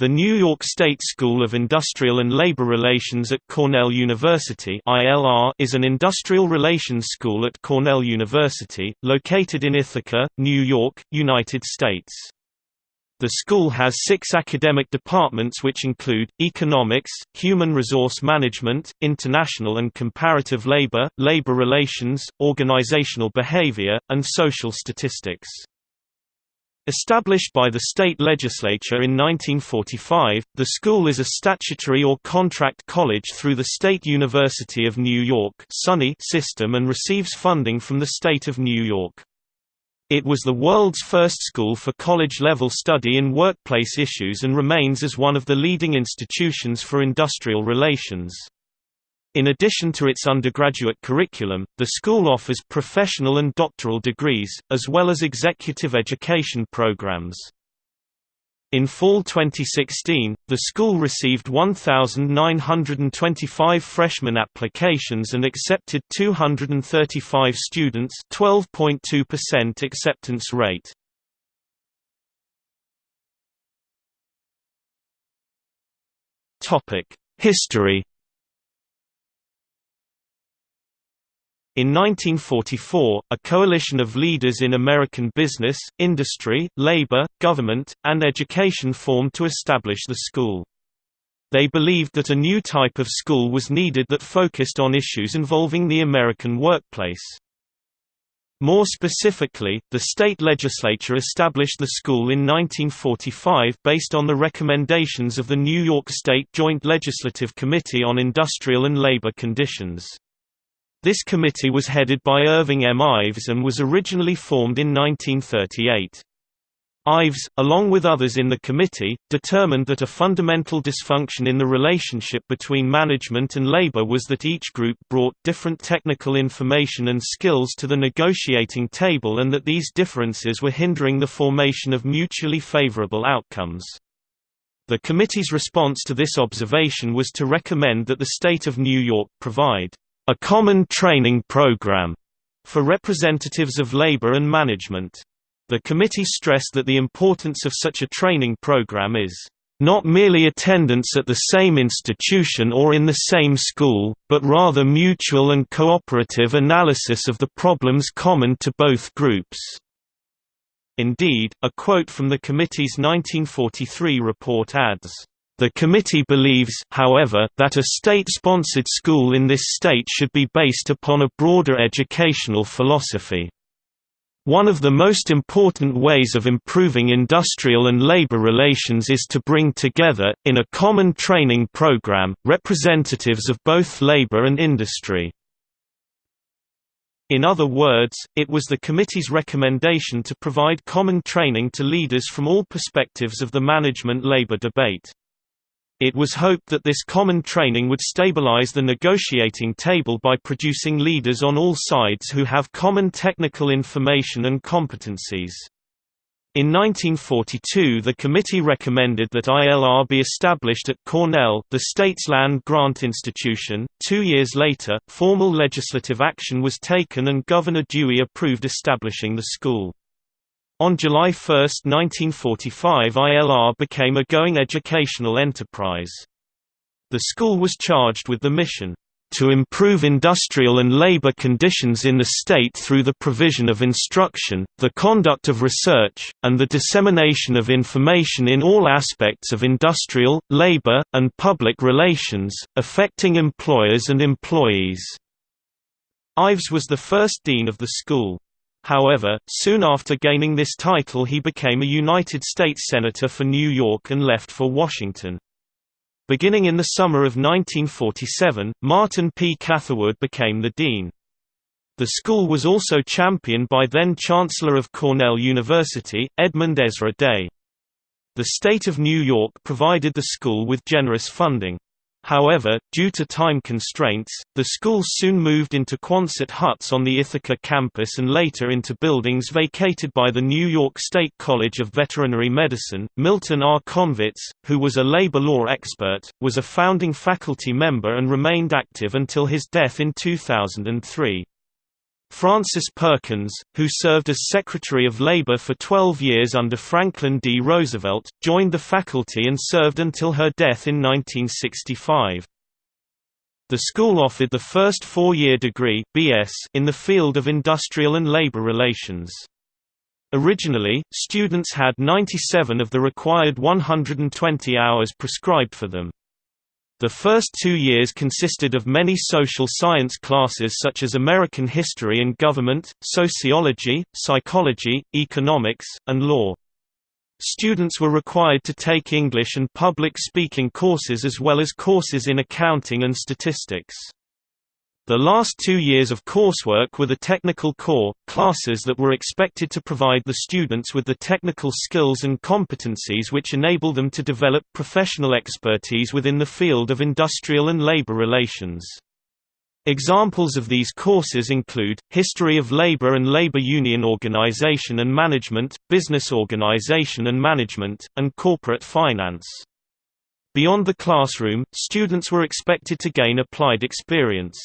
The New York State School of Industrial and Labor Relations at Cornell University is an industrial relations school at Cornell University, located in Ithaca, New York, United States. The school has six academic departments which include, economics, human resource management, international and comparative labor, labor relations, organizational behavior, and social statistics. Established by the state legislature in 1945, the school is a statutory or contract college through the State University of New York system and receives funding from the state of New York. It was the world's first school for college-level study in workplace issues and remains as one of the leading institutions for industrial relations. In addition to its undergraduate curriculum, the school offers professional and doctoral degrees, as well as executive education programs. In fall 2016, the school received 1,925 freshman applications and accepted 235 students 12.2% acceptance rate. History In 1944, a coalition of leaders in American business, industry, labor, government, and education formed to establish the school. They believed that a new type of school was needed that focused on issues involving the American workplace. More specifically, the state legislature established the school in 1945 based on the recommendations of the New York State Joint Legislative Committee on Industrial and Labor Conditions. This committee was headed by Irving M. Ives and was originally formed in 1938. Ives, along with others in the committee, determined that a fundamental dysfunction in the relationship between management and labor was that each group brought different technical information and skills to the negotiating table and that these differences were hindering the formation of mutually favorable outcomes. The committee's response to this observation was to recommend that the state of New York provide a common training program for representatives of labor and management. The committee stressed that the importance of such a training program is not merely attendance at the same institution or in the same school, but rather mutual and cooperative analysis of the problems common to both groups. Indeed, a quote from the committee's 1943 report adds, the committee believes, however, that a state-sponsored school in this state should be based upon a broader educational philosophy. One of the most important ways of improving industrial and labor relations is to bring together, in a common training program, representatives of both labor and industry. In other words, it was the committee's recommendation to provide common training to leaders from all perspectives of the management-labor debate. It was hoped that this common training would stabilize the negotiating table by producing leaders on all sides who have common technical information and competencies. In 1942 the committee recommended that ILR be established at Cornell, the state's land-grant institution. Two years later, formal legislative action was taken and Governor Dewey approved establishing the school. On July 1, 1945 ILR became a going educational enterprise. The school was charged with the mission, "...to improve industrial and labor conditions in the state through the provision of instruction, the conduct of research, and the dissemination of information in all aspects of industrial, labor, and public relations, affecting employers and employees." Ives was the first dean of the school. However, soon after gaining this title he became a United States Senator for New York and left for Washington. Beginning in the summer of 1947, Martin P. Catherwood became the dean. The school was also championed by then-Chancellor of Cornell University, Edmund Ezra Day. The state of New York provided the school with generous funding. However, due to time constraints, the school soon moved into Quonset huts on the Ithaca campus and later into buildings vacated by the New York State College of Veterinary Medicine. Milton R. Konvitz, who was a labor law expert, was a founding faculty member and remained active until his death in 2003. Frances Perkins, who served as Secretary of Labor for 12 years under Franklin D. Roosevelt, joined the faculty and served until her death in 1965. The school offered the first four-year degree BS in the field of industrial and labor relations. Originally, students had 97 of the required 120 hours prescribed for them. The first two years consisted of many social science classes such as American history and government, sociology, psychology, economics, and law. Students were required to take English and public speaking courses as well as courses in accounting and statistics. The last two years of coursework were the technical core, classes that were expected to provide the students with the technical skills and competencies which enable them to develop professional expertise within the field of industrial and labor relations. Examples of these courses include, History of Labor and Labor Union Organization and Management, Business Organization and Management, and Corporate Finance. Beyond the classroom, students were expected to gain applied experience.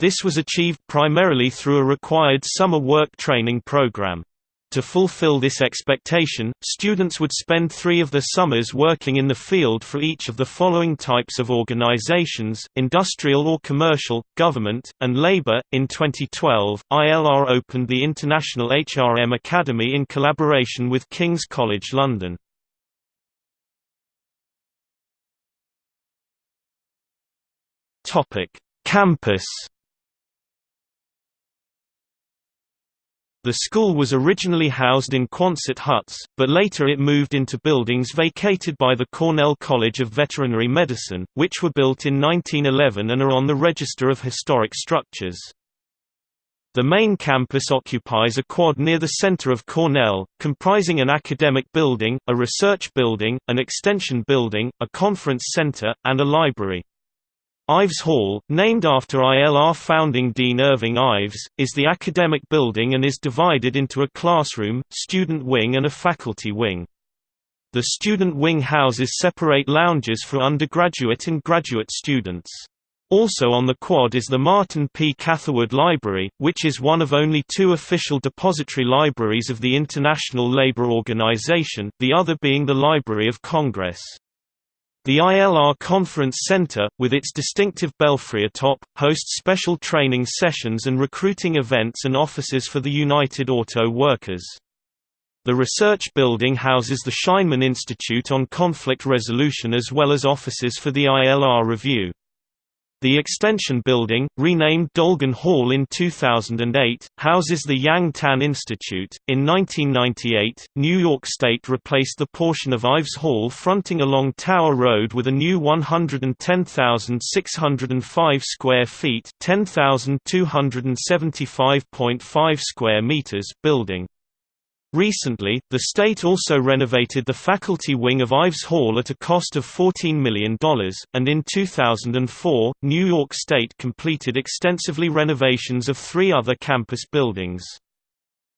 This was achieved primarily through a required summer work training program. To fulfill this expectation, students would spend three of their summers working in the field for each of the following types of organizations industrial or commercial, government, and labor. In 2012, ILR opened the International HRM Academy in collaboration with King's College London. Campus The school was originally housed in Quonset huts, but later it moved into buildings vacated by the Cornell College of Veterinary Medicine, which were built in 1911 and are on the Register of Historic Structures. The main campus occupies a quad near the center of Cornell, comprising an academic building, a research building, an extension building, a conference center, and a library. Ives Hall, named after ILR founding Dean Irving Ives, is the academic building and is divided into a classroom, student wing and a faculty wing. The student wing houses separate lounges for undergraduate and graduate students. Also on the quad is the Martin P. Catherwood Library, which is one of only two official depository libraries of the International Labour Organization, the other being the Library of Congress. The ILR Conference Center, with its distinctive belfry atop, hosts special training sessions and recruiting events and offices for the United Auto Workers. The research building houses the Scheinman Institute on Conflict Resolution as well as offices for the ILR Review. The extension building, renamed Dolgen Hall in 2008, houses the Yang Tan Institute. In 1998, New York State replaced the portion of Ives Hall fronting along Tower Road with a new 110,605 square feet (10,275.5 square meters) building. Recently, the state also renovated the faculty wing of Ives Hall at a cost of $14 million, and in 2004, New York State completed extensively renovations of three other campus buildings.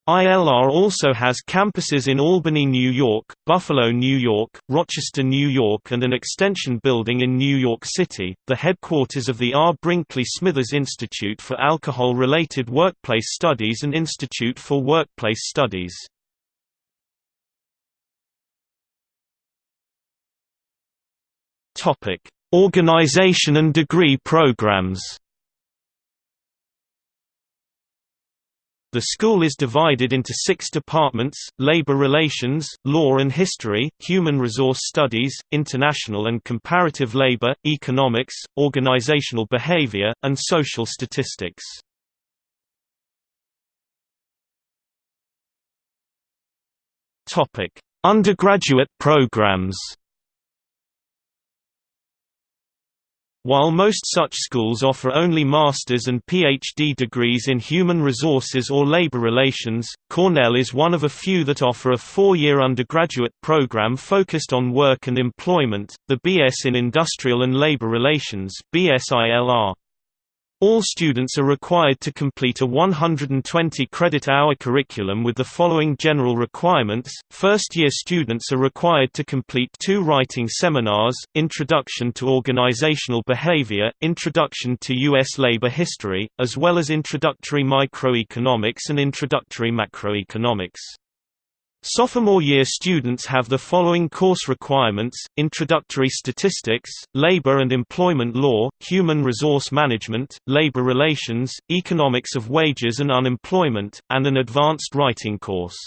ILR also has campuses in Albany, New York, Buffalo, New York, Rochester, New York, and an extension building in New York City, the headquarters of the R. Brinkley Smithers Institute for Alcohol Related Workplace Studies and Institute for Workplace Studies. Topic: Organization and degree programs. The school is divided into six departments, labor relations, law and history, human resource studies, international and comparative labor, economics, organizational behavior, and social statistics. Undergraduate programs While most such schools offer only master's and PhD degrees in human resources or labor relations, Cornell is one of a few that offer a four-year undergraduate program focused on work and employment, the BS in Industrial and Labor Relations BSILR. All students are required to complete a 120 credit hour curriculum with the following general requirements. First year students are required to complete two writing seminars Introduction to Organizational Behavior, Introduction to U.S. Labor History, as well as Introductory Microeconomics and Introductory Macroeconomics. Sophomore year students have the following course requirements, Introductory Statistics, Labor and Employment Law, Human Resource Management, Labor Relations, Economics of Wages and Unemployment, and an Advanced Writing course.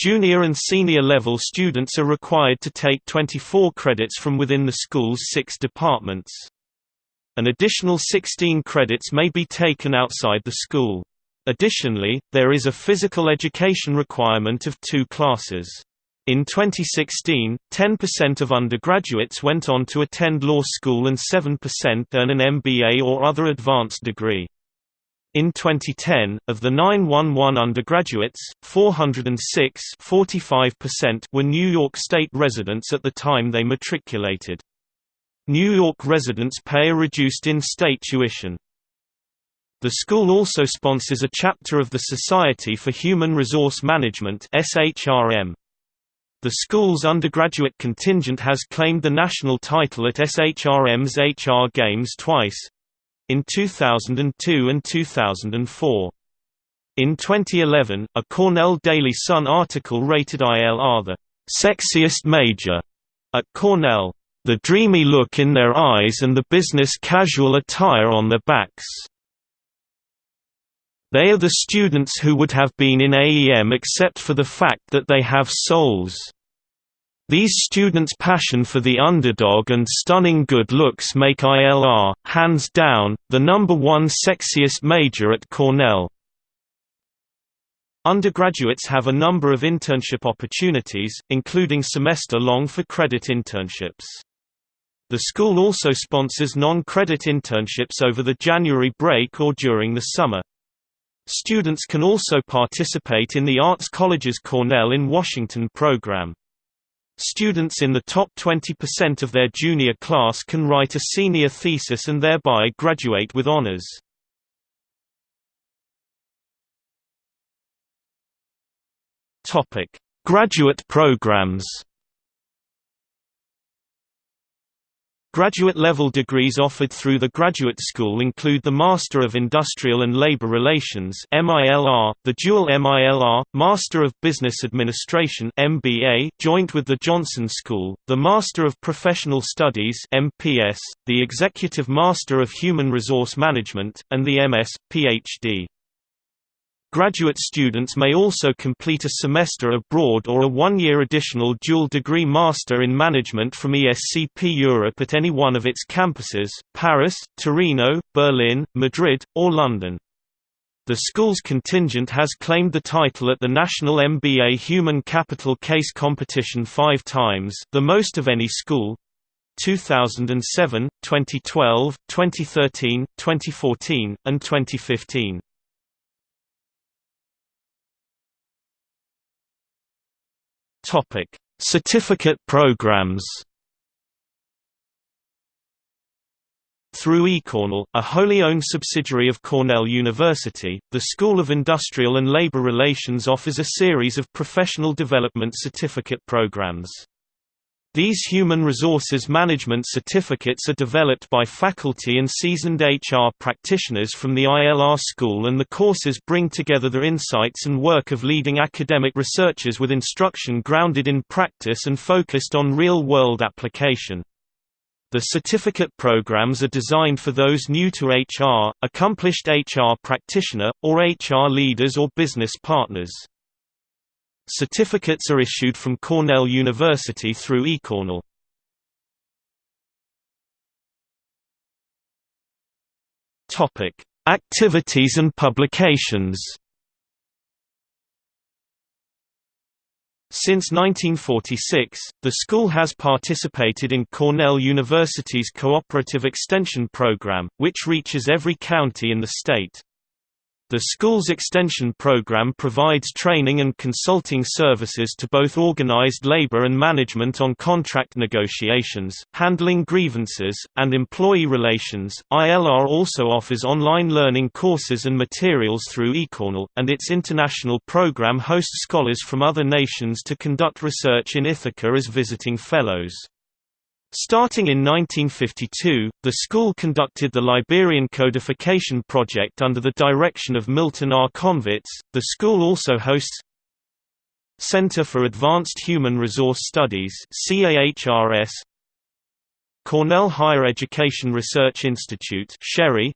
Junior and senior level students are required to take 24 credits from within the school's six departments. An additional 16 credits may be taken outside the school. Additionally, there is a physical education requirement of two classes. In 2016, 10% of undergraduates went on to attend law school and 7% earn an MBA or other advanced degree. In 2010, of the 911 undergraduates, 406 were New York State residents at the time they matriculated. New York residents pay a reduced in-state tuition. The school also sponsors a chapter of the Society for Human Resource Management SHRM. The school's undergraduate contingent has claimed the national title at SHRM's HR Games twice in 2002 and 2004. In 2011, a Cornell Daily Sun article rated ILR the sexiest major at Cornell. The dreamy look in their eyes and the business casual attire on their backs they are the students who would have been in AEM except for the fact that they have souls. These students' passion for the underdog and stunning good looks make ILR, hands down, the number one sexiest major at Cornell. Undergraduates have a number of internship opportunities, including semester-long for credit internships. The school also sponsors non-credit internships over the January break or during the summer. Students can also participate in the Arts College's Cornell in Washington program. Students in the top 20% of their junior class can write a senior thesis and thereby graduate with honors. Graduate programs Graduate-level degrees offered through the Graduate School include the Master of Industrial and Labor Relations (MILR), the dual MILR, Master of Business Administration (MBA), joint with the Johnson School, the Master of Professional Studies (MPS), the Executive Master of Human Resource Management, and the MS, PhD. Graduate students may also complete a semester abroad or a one-year additional dual-degree Master in Management from ESCP Europe at any one of its campuses, Paris, Torino, Berlin, Madrid, or London. The school's contingent has claimed the title at the National MBA Human Capital Case Competition five times the most of any school 2007, 2012, 2013, 2014, and 2015. Topic: Certificate programs. Through eCornell, a wholly owned subsidiary of Cornell University, the School of Industrial and Labor Relations offers a series of professional development certificate programs. These human resources management certificates are developed by faculty and seasoned HR practitioners from the ILR school and the courses bring together the insights and work of leading academic researchers with instruction grounded in practice and focused on real-world application. The certificate programs are designed for those new to HR, accomplished HR practitioner, or HR leaders or business partners. Certificates are issued from Cornell University through eCornell. Topic: Activities and publications. Since 1946, the school has participated in Cornell University's Cooperative Extension Program, which reaches every county in the state. The school's extension program provides training and consulting services to both organized labor and management on contract negotiations, handling grievances, and employee relations. ILR also offers online learning courses and materials through eCornell, and its international program hosts scholars from other nations to conduct research in Ithaca as visiting fellows. Starting in 1952, the school conducted the Liberian Codification Project under the direction of Milton R. Konvitz. The school also hosts Center for Advanced Human Resource Studies (CAHRS), Cornell Higher Education Research Institute (CHERI),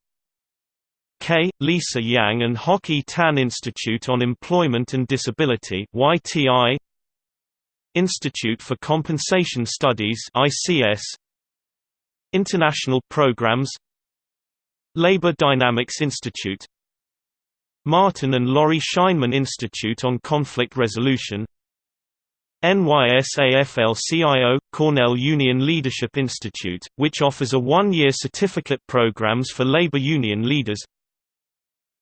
K. Lisa Yang and Hock E. Tan Institute on Employment and Disability (YTI), Institute for Compensation Studies ICS International Programs Labor Dynamics Institute Martin and Laurie Scheinman Institute on Conflict Resolution NYSAFL-CIO – Cornell Union Leadership Institute, which offers a one-year certificate programs for labor union leaders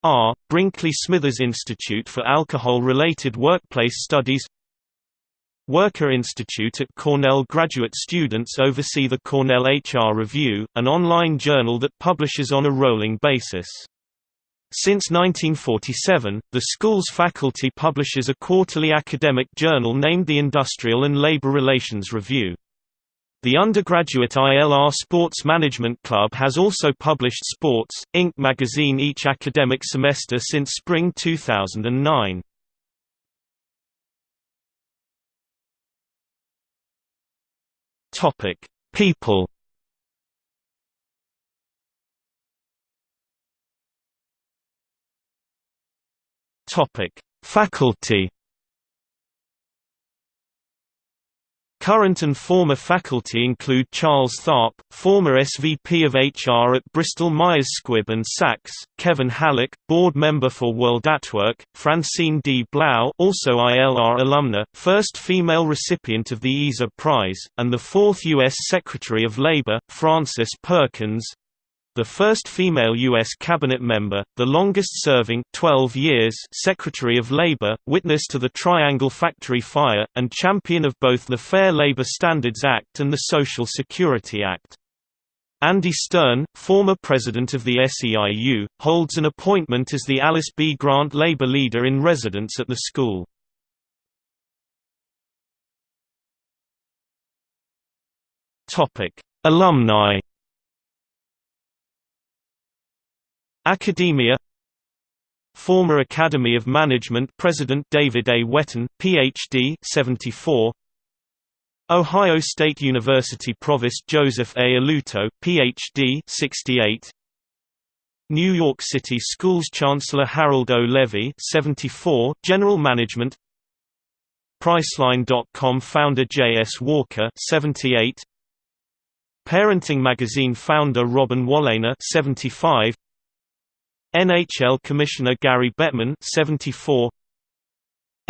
R. Brinkley Smithers Institute for Alcohol-Related Workplace Studies Worker Institute at Cornell graduate students oversee the Cornell HR Review, an online journal that publishes on a rolling basis. Since 1947, the school's faculty publishes a quarterly academic journal named the Industrial and Labor Relations Review. The undergraduate ILR Sports Management Club has also published Sports, Inc. magazine each academic semester since spring 2009. Topic: People. Topic: Faculty. Current and former faculty include Charles Tharp, former SVP of HR at Bristol Myers Squibb and Saks, Kevin Hallock, board member for World at Work, Francine D. Blau also ILR alumna, first female recipient of the ESA Prize, and the fourth U.S. Secretary of Labor, Frances Perkins, the first female U.S. cabinet member, the longest-serving 12 years Secretary of Labor, witness to the Triangle Factory fire, and champion of both the Fair Labor Standards Act and the Social Security Act. Andy Stern, former president of the SEIU, holds an appointment as the Alice B. Grant Labor Leader in Residence at the school. Alumni Academia Former Academy of Management President David A. Whetten, Ph.D. 74. Ohio State University Provost Joseph A. Alutto, Ph.D. 68. New York City Schools Chancellor Harold O. Levy 74, General Management Priceline.com founder J. S. Walker 78, Parenting magazine founder Robin Wolaner 75, NHL Commissioner Gary Bettman 74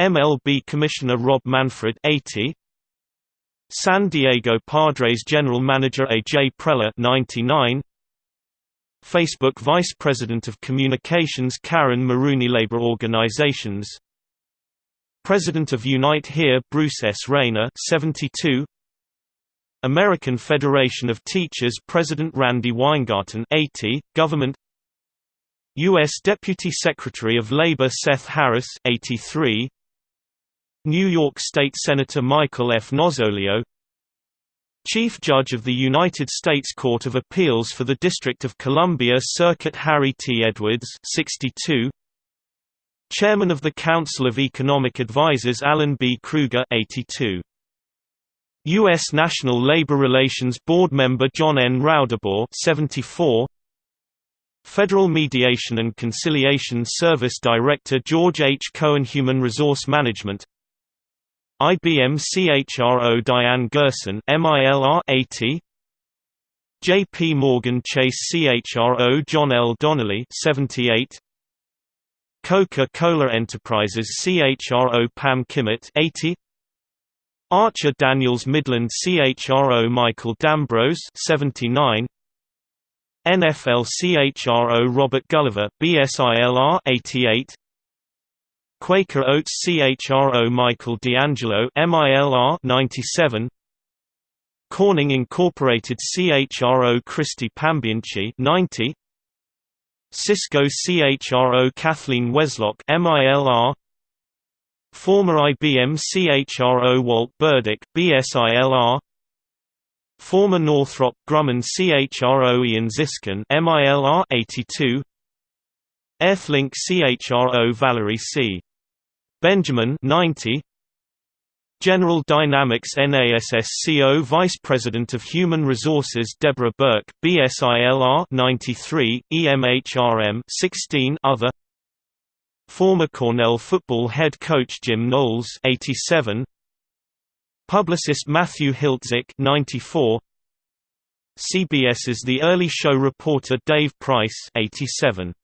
MLB Commissioner Rob Manfred 80 San Diego Padres General Manager A.J. Preller 99 Facebook Vice President of Communications Caryn Marooney Labor Organizations. President of Unite Here Bruce S. Raynor 72 American Federation of Teachers President Randi Weingarten 80 Government U.S. Deputy Secretary of Labor Seth Harris 83, New York State Senator Michael F. Nozzolio Chief Judge of the United States Court of Appeals for the District of Columbia Circuit Harry T. Edwards 62, Chairman of the Council of Economic Advisers Alan B. Krueger 82. U.S. National Labor Relations Board member John N. Raudabaugh 74, Federal Mediation and Conciliation Service Director George H. Cohen Human Resource Management. IBM CHRO Diane Gherson MILR 80 JP Morgan Chase CHRO John L. Donnelly 78 Coca-Cola Enterprises CHRO Pam Kimmett 80 Archer Daniels Midland CHRO Michael D'Ambrose 79 NFL CHRO Robert Gulliver BSILR 88 Quaker Oats CHRO Michael D'Angelo MILR 97 Corning Incorporated CHRO Christy Pambianchi 90 Cisco CHRO Kathleen Weslock MILR Former IBM CHRO Walt Burdick BSILR Former Northrop Grumman CHRO Ian Ziskin MILR 82 Earthlink CHRO Valerie C. Benjamin 90 General Dynamics NASSCO Vice President of Human Resources Deborah Burke BSILR 93 EMHRM 16 other Former Cornell football head coach Jim Knowles 87 Publicist Matthew Hiltzik 94 CBS's The Early Show reporter Dave Price 87